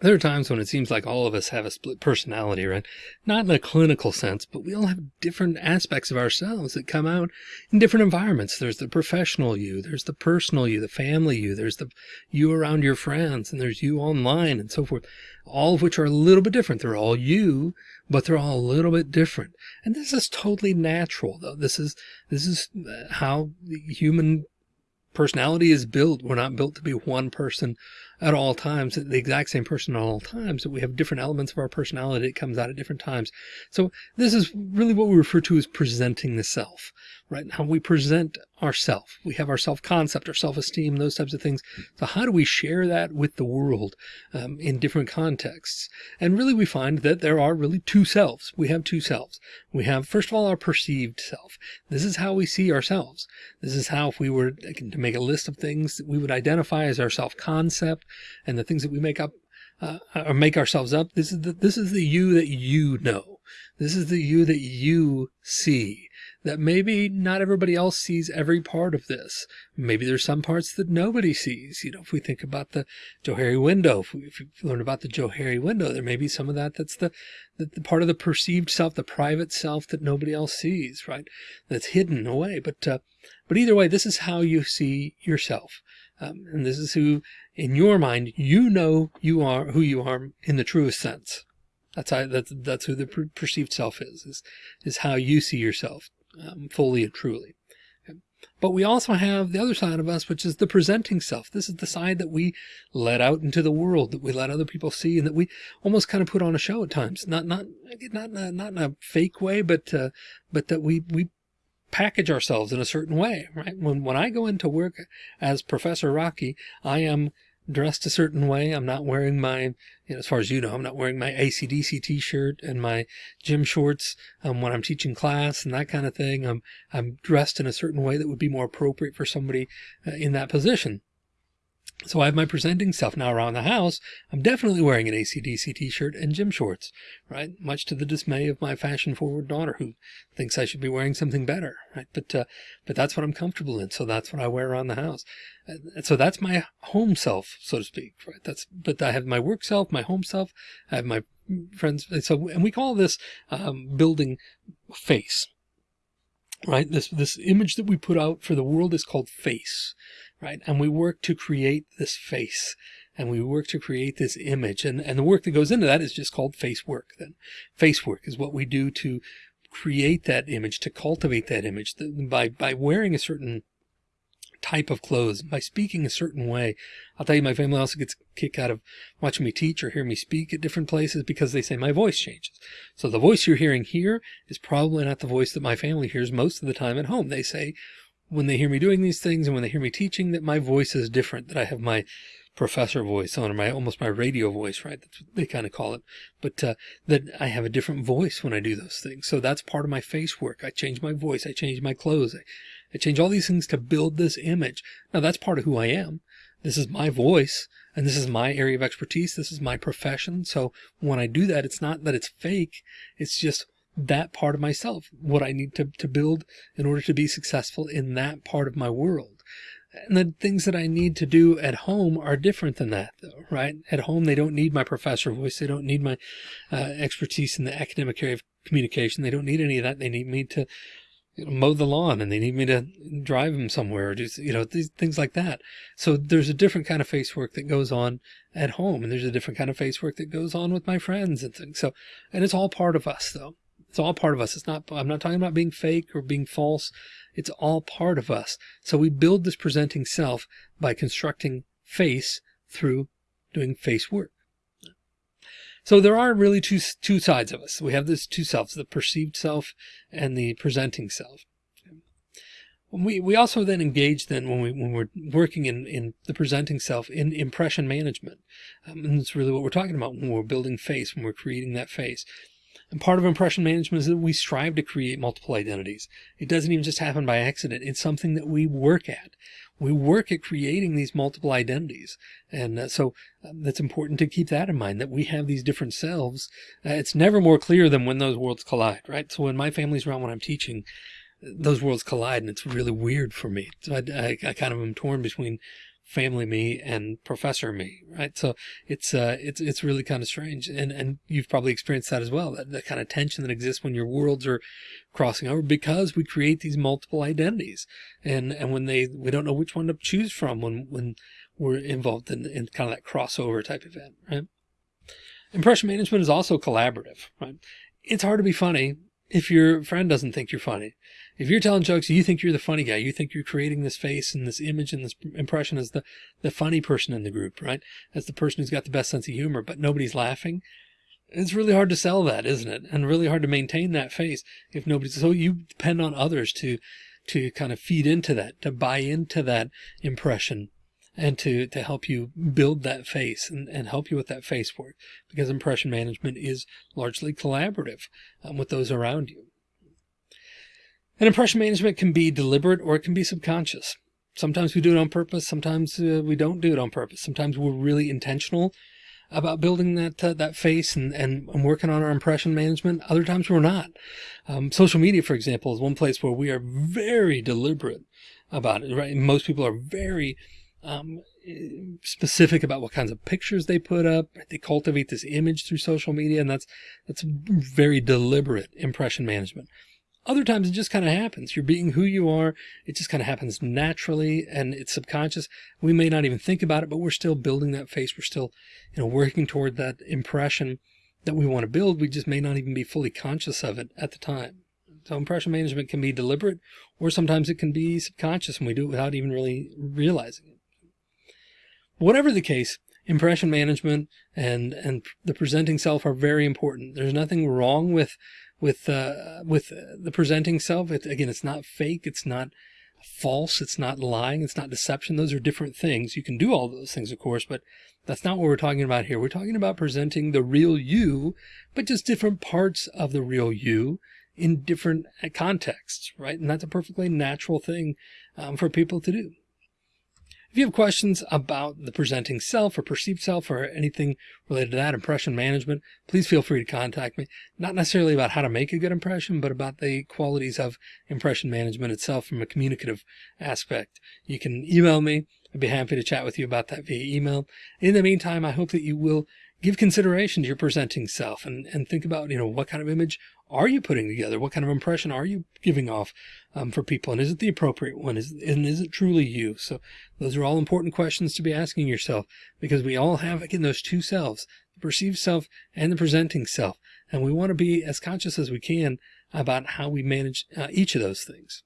There are times when it seems like all of us have a split personality, right? Not in a clinical sense, but we all have different aspects of ourselves that come out in different environments. There's the professional you, there's the personal you, the family you, there's the you around your friends, and there's you online and so forth, all of which are a little bit different. They're all you, but they're all a little bit different. And this is totally natural though. This is, this is uh, how the human personality is built. We're not built to be one person at all times, the exact same person at all times, that we have different elements of our personality that comes out at different times. So this is really what we refer to as presenting the self, right? How we present ourself. We have our self-concept, our self-esteem, those types of things. So how do we share that with the world um, in different contexts? And really we find that there are really two selves. We have two selves. We have, first of all, our perceived self. This is how we see ourselves. This is how if we were to make a list of things that we would identify as our self-concept, and the things that we make up uh, or make ourselves up. This is the, this is the you that you know. This is the you that you see that maybe not everybody else sees every part of this. Maybe there's some parts that nobody sees. You know, if we think about the Johari window, if we, if we learn about the Johari window, there may be some of that. That's the, the, the, part of the perceived self, the private self that nobody else sees, right? That's hidden away. But, uh, but either way, this is how you see yourself. Um, and this is who, in your mind, you know you are who you are in the truest sense. That's how, that's, that's who the per perceived self is, is, is how you see yourself um, fully and truly. Okay. But we also have the other side of us, which is the presenting self. This is the side that we let out into the world, that we let other people see, and that we almost kind of put on a show at times. Not not not not in a fake way, but uh, but that we we package ourselves in a certain way, right? When, when I go into work as Professor Rocky, I am dressed a certain way. I'm not wearing my, you know, as far as you know, I'm not wearing my ACDC t-shirt and my gym shorts um, when I'm teaching class and that kind of thing. I'm, I'm dressed in a certain way that would be more appropriate for somebody uh, in that position. So I have my presenting self now around the house. I'm definitely wearing an ACDC t-shirt and gym shorts, right? Much to the dismay of my fashion forward daughter who thinks I should be wearing something better, right? But, uh, but that's what I'm comfortable in. So that's what I wear around the house. And so that's my home self, so to speak, right? That's, but I have my work self, my home self, I have my friends. So, and we call this, um, building face, right? This, this image that we put out for the world is called face right? And we work to create this face and we work to create this image. And, and the work that goes into that is just called face work. Then face work is what we do to create that image, to cultivate that image by, by wearing a certain type of clothes, by speaking a certain way. I'll tell you, my family also gets a kick out of watching me teach or hear me speak at different places because they say my voice changes. So the voice you're hearing here is probably not the voice that my family hears most of the time at home. They say, when they hear me doing these things and when they hear me teaching that my voice is different, that I have my professor voice on or my almost my radio voice, right? That's what they kind of call it. But uh, that I have a different voice when I do those things. So that's part of my face work. I change my voice. I change my clothes. I, I change all these things to build this image. Now that's part of who I am. This is my voice and this is my area of expertise. This is my profession. So when I do that, it's not that it's fake. It's just that part of myself, what I need to, to build in order to be successful in that part of my world. And the things that I need to do at home are different than that though, right? At home, they don't need my professor voice. They don't need my uh, expertise in the academic area of communication. They don't need any of that. They need me to you know, mow the lawn and they need me to drive them somewhere or do, you know, these things like that. So there's a different kind of face work that goes on at home and there's a different kind of face work that goes on with my friends and things. So, and it's all part of us though. It's all part of us. It's not, I'm not talking about being fake or being false. It's all part of us. So we build this presenting self by constructing face through doing face work. So there are really two, two sides of us. We have this two selves, the perceived self and the presenting self. We, we also then engage then when we, when we're working in, in the presenting self in impression management. Um, and that's really what we're talking about when we're building face, when we're creating that face. And part of impression management is that we strive to create multiple identities. It doesn't even just happen by accident. It's something that we work at. We work at creating these multiple identities. And uh, so um, that's important to keep that in mind that we have these different selves. Uh, it's never more clear than when those worlds collide, right? So when my family's around, when I'm teaching, those worlds collide and it's really weird for me. So I, I, I kind of am torn between family me and professor me, right? So it's, uh, it's, it's really kind of strange. And, and you've probably experienced that as well, that, that kind of tension that exists when your worlds are crossing over because we create these multiple identities. And, and when they, we don't know which one to choose from when, when we're involved in, in kind of that crossover type event, right? Impression management is also collaborative, right? It's hard to be funny if your friend doesn't think you're funny. If you're telling jokes, you think you're the funny guy. You think you're creating this face and this image and this impression as the, the funny person in the group, right? As the person who's got the best sense of humor, but nobody's laughing. It's really hard to sell that, isn't it? And really hard to maintain that face if nobody's, so you depend on others to, to kind of feed into that, to buy into that impression and to, to help you build that face and, and help you with that face work because impression management is largely collaborative um, with those around you. And impression management can be deliberate or it can be subconscious. Sometimes we do it on purpose. Sometimes uh, we don't do it on purpose. Sometimes we're really intentional about building that uh, that face and, and, and, working on our impression management. Other times we're not. Um, social media, for example, is one place where we are very deliberate about it. Right? Most people are very um, specific about what kinds of pictures they put up. They cultivate this image through social media, and that's that's very deliberate impression management. Other times it just kind of happens. You're being who you are. It just kind of happens naturally and it's subconscious. We may not even think about it, but we're still building that face. We're still, you know, working toward that impression that we want to build. We just may not even be fully conscious of it at the time. So impression management can be deliberate or sometimes it can be subconscious and we do it without even really realizing it. Whatever the case, impression management and, and the presenting self are very important. There's nothing wrong with, with, uh, with the presenting self. It, again, it's not fake. It's not false. It's not lying. It's not deception. Those are different things. You can do all those things, of course, but that's not what we're talking about here. We're talking about presenting the real you, but just different parts of the real you in different contexts, right? And that's a perfectly natural thing um, for people to do. If you have questions about the presenting self or perceived self or anything related to that impression management, please feel free to contact me. Not necessarily about how to make a good impression, but about the qualities of impression management itself from a communicative aspect. You can email me. I'd be happy to chat with you about that via email. In the meantime, I hope that you will give consideration to your presenting self and, and think about, you know, what kind of image are you putting together? What kind of impression are you giving off um, for people? And is it the appropriate one? Is, and is it truly you? So those are all important questions to be asking yourself because we all have, again, those two selves, the perceived self and the presenting self. And we want to be as conscious as we can about how we manage uh, each of those things.